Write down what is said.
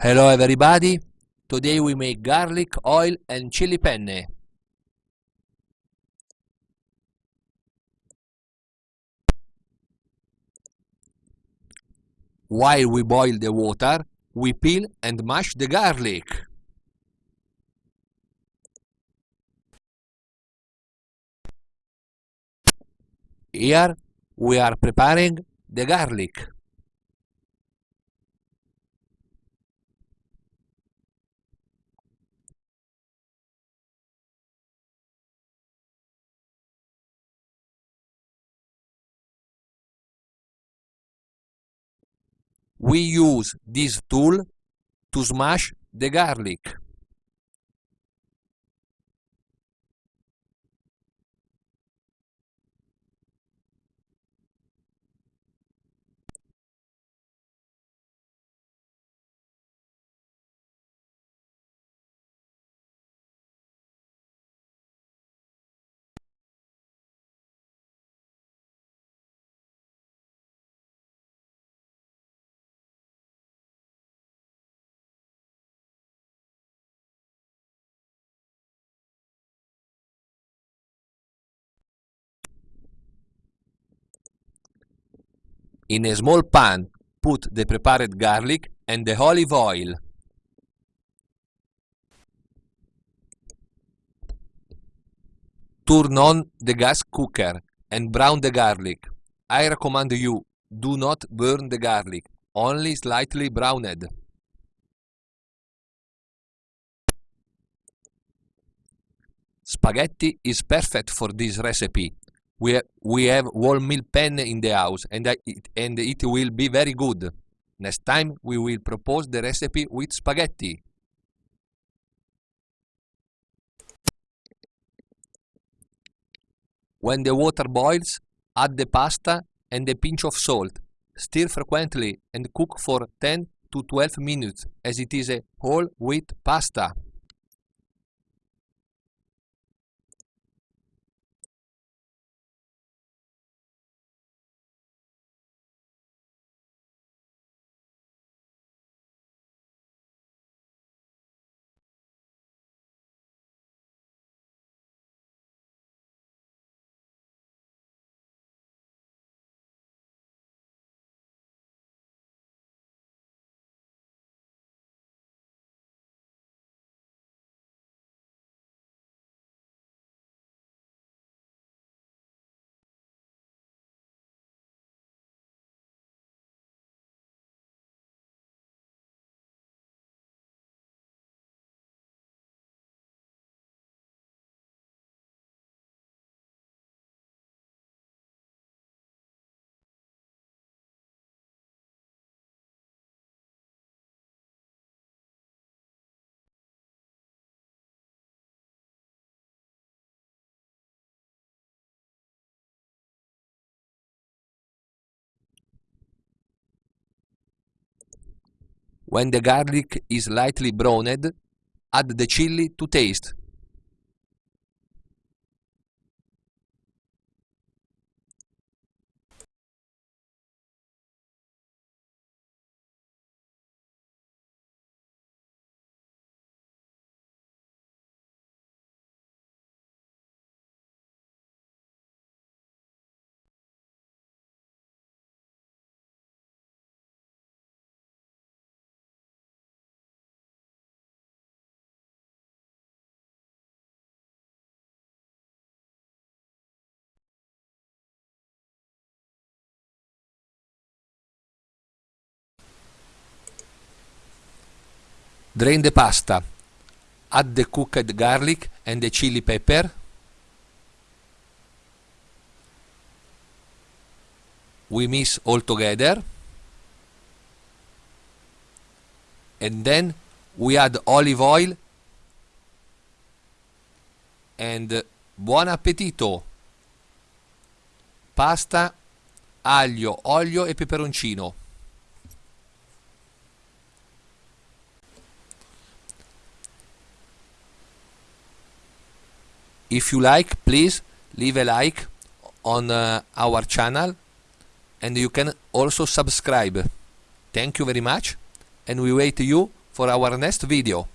Hello everybody, today we make garlic oil and chili penne. While we boil the water, we peel and mash the garlic. Here we are preparing the garlic. We use this tool to smash the garlic. In a small pan, put the prepared garlic and the olive oil. Turn on the gas cooker and brown the garlic. I recommend you, do not burn the garlic, only slightly browned. Spaghetti is perfect for this recipe we have, we have whole meal penne in the house and, I, it, and it will be very good. Next time we will propose the recipe with spaghetti. When the water boils, add the pasta and a pinch of salt. Stir frequently and cook for 10 to 12 minutes as it is a whole wheat pasta. When the garlic is lightly browned, add the chili to taste. Drain the pasta. Add the cooked garlic and the chili pepper. We mix all together. And then we add olive oil and buon appetito! Pasta, aglio, olio e peperoncino. If you like, please leave a like on uh, our channel and you can also subscribe. Thank you very much and we wait you for our next video.